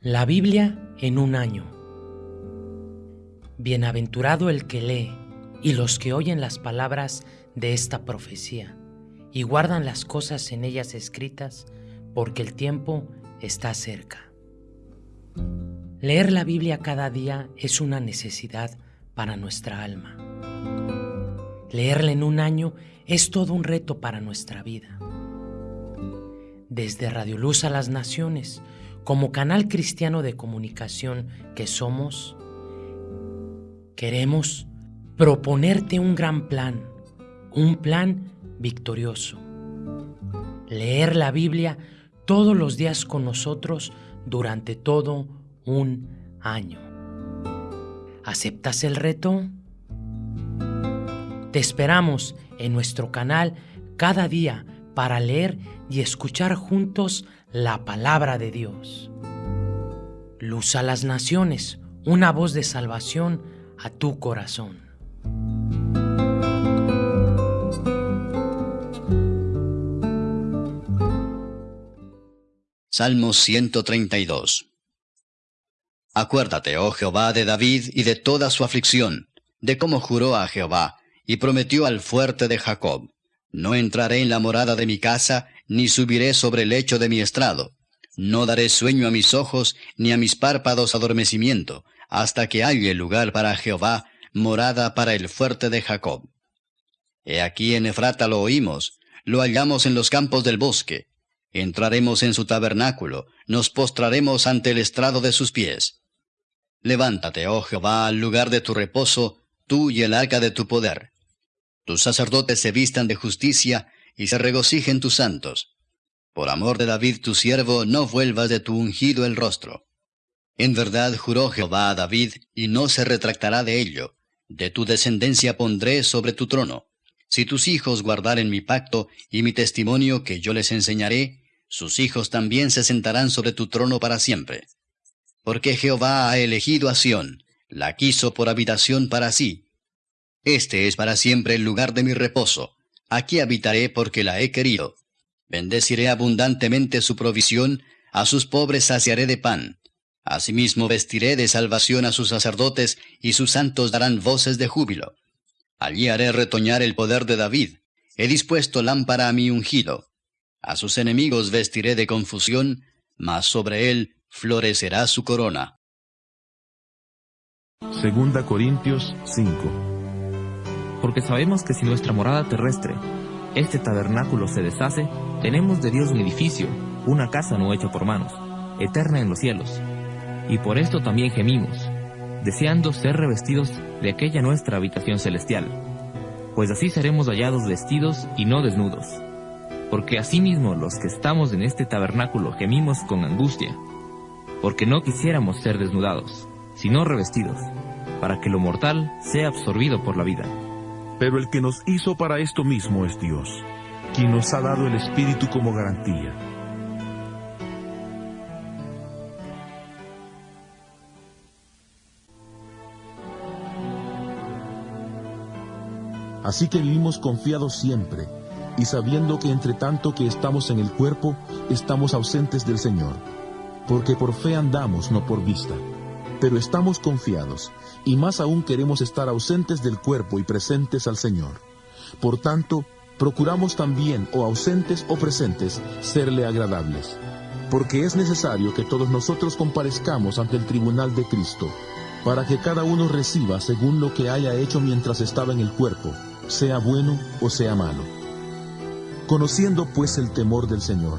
La Biblia en un año. Bienaventurado el que lee y los que oyen las palabras de esta profecía y guardan las cosas en ellas escritas, porque el tiempo está cerca. Leer la Biblia cada día es una necesidad para nuestra alma. Leerla en un año es todo un reto para nuestra vida. Desde Radio Luz a las Naciones, como canal cristiano de comunicación que somos, queremos proponerte un gran plan, un plan victorioso. Leer la Biblia todos los días con nosotros durante todo un año. ¿Aceptas el reto? Te esperamos en nuestro canal cada día para leer y escuchar juntos la palabra de Dios. Luz a las naciones, una voz de salvación a tu corazón. Salmo 132 Acuérdate, oh Jehová, de David y de toda su aflicción, de cómo juró a Jehová, y prometió al fuerte de Jacob. No entraré en la morada de mi casa, ni subiré sobre el lecho de mi estrado. No daré sueño a mis ojos, ni a mis párpados adormecimiento, hasta que haya lugar para Jehová, morada para el fuerte de Jacob. He aquí en Efrata lo oímos, lo hallamos en los campos del bosque. Entraremos en su tabernáculo, nos postraremos ante el estrado de sus pies. Levántate, oh Jehová, al lugar de tu reposo, tú y el arca de tu poder. Tus sacerdotes se vistan de justicia y se regocijen tus santos. Por amor de David tu siervo, no vuelvas de tu ungido el rostro. En verdad juró Jehová a David, y no se retractará de ello. De tu descendencia pondré sobre tu trono. Si tus hijos guardaren mi pacto y mi testimonio que yo les enseñaré, sus hijos también se sentarán sobre tu trono para siempre. Porque Jehová ha elegido a Sión, la quiso por habitación para sí, este es para siempre el lugar de mi reposo. Aquí habitaré porque la he querido. Bendeciré abundantemente su provisión, a sus pobres saciaré de pan. Asimismo vestiré de salvación a sus sacerdotes, y sus santos darán voces de júbilo. Allí haré retoñar el poder de David. He dispuesto lámpara a mi ungido. A sus enemigos vestiré de confusión, mas sobre él florecerá su corona. Segunda Corintios 5 porque sabemos que si nuestra morada terrestre, este tabernáculo se deshace, tenemos de Dios un edificio, una casa no hecha por manos, eterna en los cielos. Y por esto también gemimos, deseando ser revestidos de aquella nuestra habitación celestial, pues así seremos hallados vestidos y no desnudos. Porque asimismo los que estamos en este tabernáculo gemimos con angustia, porque no quisiéramos ser desnudados, sino revestidos, para que lo mortal sea absorbido por la vida. Pero el que nos hizo para esto mismo es Dios, quien nos ha dado el Espíritu como garantía. Así que vivimos confiados siempre y sabiendo que entre tanto que estamos en el cuerpo, estamos ausentes del Señor, porque por fe andamos, no por vista pero estamos confiados, y más aún queremos estar ausentes del cuerpo y presentes al Señor. Por tanto, procuramos también, o ausentes o presentes, serle agradables. Porque es necesario que todos nosotros comparezcamos ante el tribunal de Cristo, para que cada uno reciba según lo que haya hecho mientras estaba en el cuerpo, sea bueno o sea malo. Conociendo pues el temor del Señor,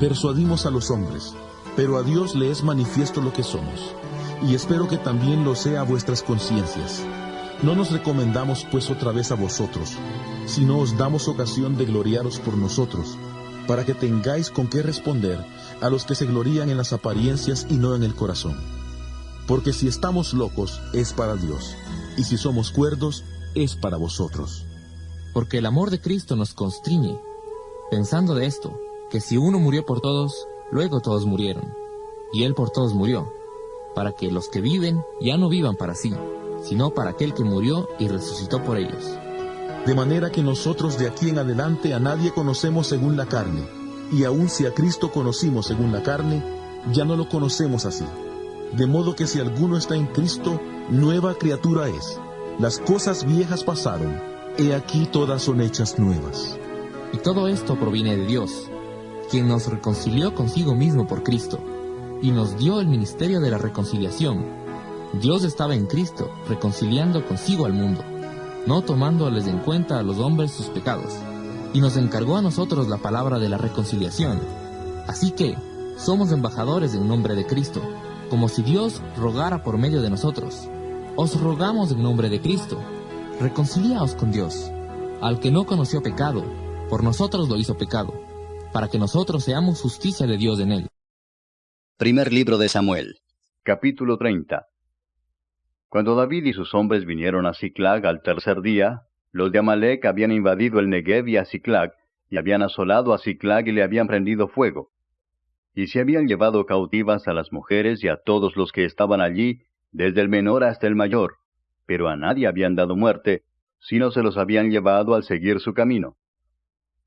persuadimos a los hombres, pero a Dios le es manifiesto lo que somos y espero que también lo sea a vuestras conciencias. No nos recomendamos pues otra vez a vosotros, sino os damos ocasión de gloriaros por nosotros, para que tengáis con qué responder a los que se glorían en las apariencias y no en el corazón. Porque si estamos locos es para Dios, y si somos cuerdos es para vosotros. Porque el amor de Cristo nos constriñe, pensando de esto, que si uno murió por todos, luego todos murieron, y Él por todos murió para que los que viven ya no vivan para sí, sino para aquel que murió y resucitó por ellos. De manera que nosotros de aquí en adelante a nadie conocemos según la carne, y aun si a Cristo conocimos según la carne, ya no lo conocemos así. De modo que si alguno está en Cristo, nueva criatura es. Las cosas viejas pasaron, he aquí todas son hechas nuevas. Y todo esto proviene de Dios, quien nos reconcilió consigo mismo por Cristo, y nos dio el ministerio de la reconciliación. Dios estaba en Cristo, reconciliando consigo al mundo, no tomándoles en cuenta a los hombres sus pecados, y nos encargó a nosotros la palabra de la reconciliación. Así que, somos embajadores en nombre de Cristo, como si Dios rogara por medio de nosotros. Os rogamos en nombre de Cristo, reconciliaos con Dios. Al que no conoció pecado, por nosotros lo hizo pecado, para que nosotros seamos justicia de Dios en él. Primer libro de Samuel. Capítulo 30. Cuando David y sus hombres vinieron a Ciclag al tercer día, los de Amalek habían invadido el Negev y a Ciclag, y habían asolado a Ciclag y le habían prendido fuego. Y se habían llevado cautivas a las mujeres y a todos los que estaban allí, desde el menor hasta el mayor, pero a nadie habían dado muerte, sino se los habían llevado al seguir su camino.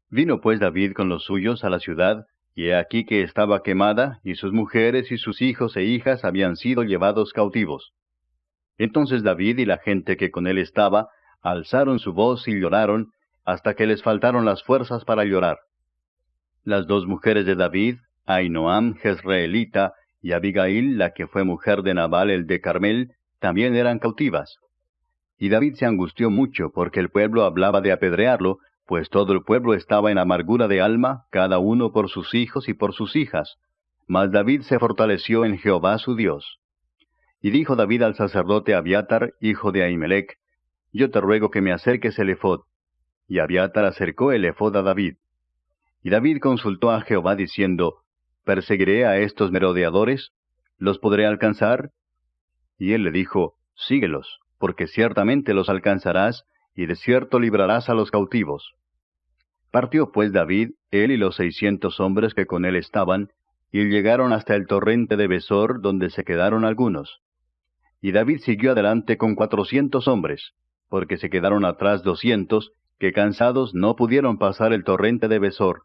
Vino pues David con los suyos a la ciudad, y aquí que estaba quemada, y sus mujeres y sus hijos e hijas habían sido llevados cautivos. Entonces David y la gente que con él estaba, alzaron su voz y lloraron, hasta que les faltaron las fuerzas para llorar. Las dos mujeres de David, Ainoam Jezreelita y Abigail, la que fue mujer de Nabal el de Carmel, también eran cautivas. Y David se angustió mucho porque el pueblo hablaba de apedrearlo, pues todo el pueblo estaba en amargura de alma, cada uno por sus hijos y por sus hijas. Mas David se fortaleció en Jehová su Dios. Y dijo David al sacerdote Abiatar, hijo de Ahimelech, Yo te ruego que me acerques el efod. Y Abiatar acercó el efod a David. Y David consultó a Jehová diciendo, ¿Perseguiré a estos merodeadores? ¿Los podré alcanzar? Y él le dijo, Síguelos, porque ciertamente los alcanzarás, y de cierto librarás a los cautivos. Partió pues David, él y los seiscientos hombres que con él estaban, y llegaron hasta el torrente de Besor, donde se quedaron algunos. Y David siguió adelante con cuatrocientos hombres, porque se quedaron atrás doscientos, que cansados no pudieron pasar el torrente de Besor.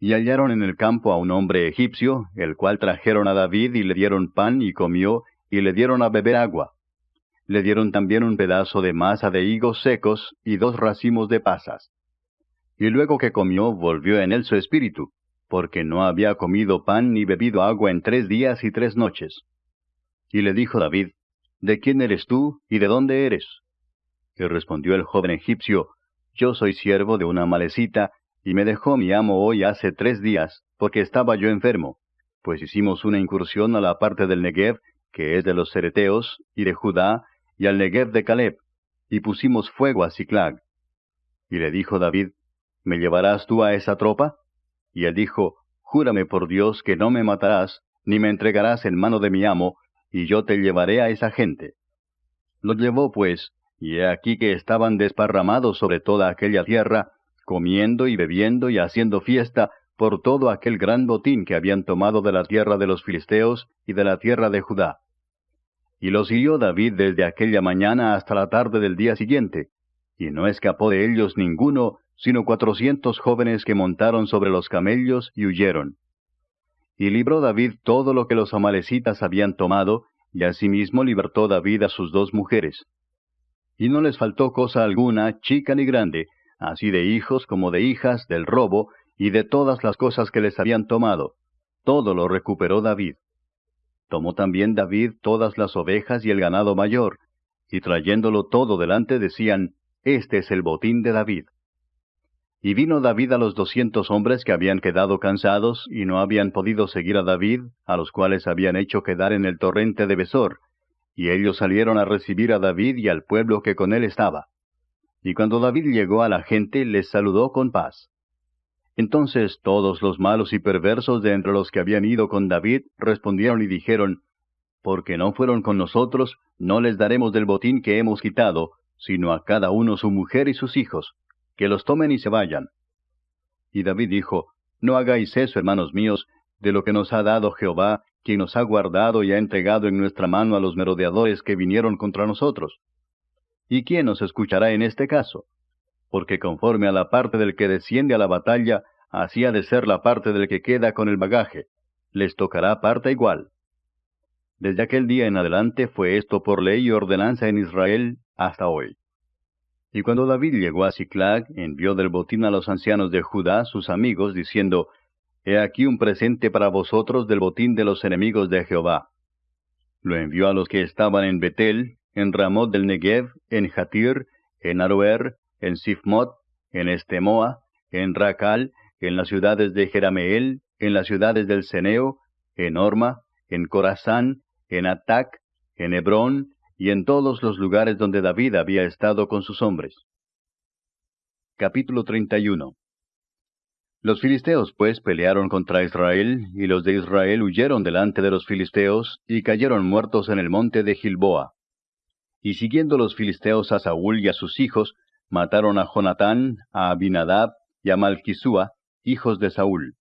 Y hallaron en el campo a un hombre egipcio, el cual trajeron a David y le dieron pan y comió, y le dieron a beber agua. Le dieron también un pedazo de masa de higos secos y dos racimos de pasas y luego que comió volvió en él su espíritu, porque no había comido pan ni bebido agua en tres días y tres noches. Y le dijo David, ¿De quién eres tú y de dónde eres? Y respondió el joven egipcio, Yo soy siervo de una malecita, y me dejó mi amo hoy hace tres días, porque estaba yo enfermo, pues hicimos una incursión a la parte del Negev, que es de los Cereteos, y de Judá, y al Negev de Caleb, y pusimos fuego a Ciclag. Y le dijo David, ¿Me llevarás tú a esa tropa? Y él dijo, Júrame por Dios que no me matarás, ni me entregarás en mano de mi amo, y yo te llevaré a esa gente. Lo llevó pues, y he aquí que estaban desparramados sobre toda aquella tierra, comiendo y bebiendo y haciendo fiesta por todo aquel gran botín que habían tomado de la tierra de los filisteos y de la tierra de Judá. Y los hirió David desde aquella mañana hasta la tarde del día siguiente, y no escapó de ellos ninguno, sino cuatrocientos jóvenes que montaron sobre los camellos y huyeron. Y libró David todo lo que los amalecitas habían tomado, y asimismo libertó David a sus dos mujeres. Y no les faltó cosa alguna, chica ni grande, así de hijos como de hijas, del robo, y de todas las cosas que les habían tomado. Todo lo recuperó David. Tomó también David todas las ovejas y el ganado mayor, y trayéndolo todo delante decían, Este es el botín de David. Y vino David a los doscientos hombres que habían quedado cansados y no habían podido seguir a David, a los cuales habían hecho quedar en el torrente de Besor, y ellos salieron a recibir a David y al pueblo que con él estaba. Y cuando David llegó a la gente, les saludó con paz. Entonces todos los malos y perversos de entre los que habían ido con David respondieron y dijeron, Porque no fueron con nosotros, no les daremos del botín que hemos quitado, sino a cada uno su mujer y sus hijos que los tomen y se vayan. Y David dijo, No hagáis eso, hermanos míos, de lo que nos ha dado Jehová, quien nos ha guardado y ha entregado en nuestra mano a los merodeadores que vinieron contra nosotros. ¿Y quién nos escuchará en este caso? Porque conforme a la parte del que desciende a la batalla, así ha de ser la parte del que queda con el bagaje. les tocará parte igual. Desde aquel día en adelante fue esto por ley y ordenanza en Israel hasta hoy. Y cuando David llegó a Ciclag, envió del botín a los ancianos de Judá, sus amigos, diciendo, He aquí un presente para vosotros del botín de los enemigos de Jehová. Lo envió a los que estaban en Betel, en Ramot del Negev, en Jatir, en Aroer, en Sifmot, en Estemoa, en Racal, en las ciudades de Jerameel, en las ciudades del Ceneo, en Orma, en Corazán, en Atac, en Hebrón, y en todos los lugares donde David había estado con sus hombres. Capítulo 31 Los filisteos pues pelearon contra Israel, y los de Israel huyeron delante de los filisteos, y cayeron muertos en el monte de Gilboa. Y siguiendo los filisteos a Saúl y a sus hijos, mataron a Jonatán, a Abinadab y a Malquisúa, hijos de Saúl.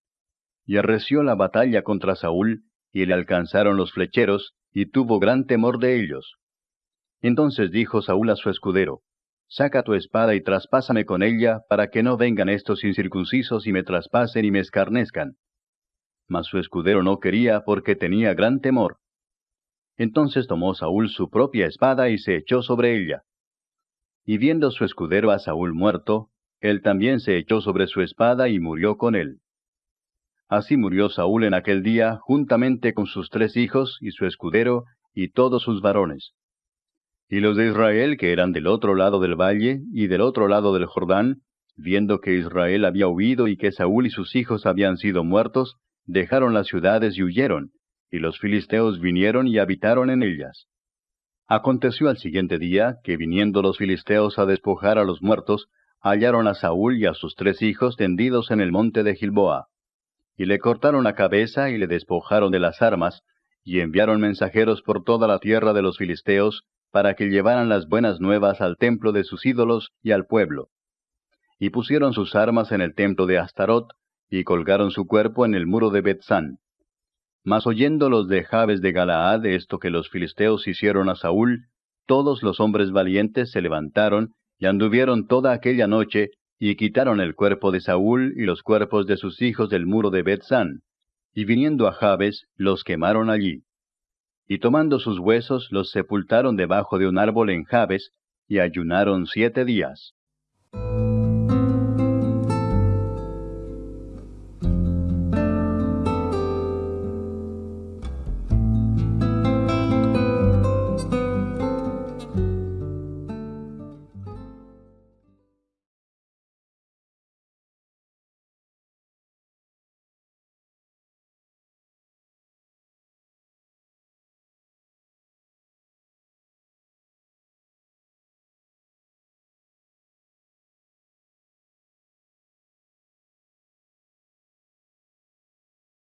Y arreció la batalla contra Saúl, y le alcanzaron los flecheros, y tuvo gran temor de ellos. Entonces dijo Saúl a su escudero, Saca tu espada y traspásame con ella, para que no vengan estos incircuncisos y me traspasen y me escarnezcan. Mas su escudero no quería porque tenía gran temor. Entonces tomó Saúl su propia espada y se echó sobre ella. Y viendo su escudero a Saúl muerto, él también se echó sobre su espada y murió con él. Así murió Saúl en aquel día, juntamente con sus tres hijos y su escudero y todos sus varones. Y los de Israel, que eran del otro lado del valle y del otro lado del Jordán, viendo que Israel había huido y que Saúl y sus hijos habían sido muertos, dejaron las ciudades y huyeron, y los filisteos vinieron y habitaron en ellas. Aconteció al siguiente día que viniendo los filisteos a despojar a los muertos, hallaron a Saúl y a sus tres hijos tendidos en el monte de Gilboa. Y le cortaron la cabeza y le despojaron de las armas, y enviaron mensajeros por toda la tierra de los filisteos, para que llevaran las buenas nuevas al templo de sus ídolos y al pueblo. Y pusieron sus armas en el templo de Astarot, y colgaron su cuerpo en el muro de Betzán. Mas oyendo los de Jabes de Galaad esto que los filisteos hicieron a Saúl, todos los hombres valientes se levantaron y anduvieron toda aquella noche, y quitaron el cuerpo de Saúl y los cuerpos de sus hijos del muro de Betzán, y viniendo a Jabes, los quemaron allí y tomando sus huesos los sepultaron debajo de un árbol en Jabes, y ayunaron siete días.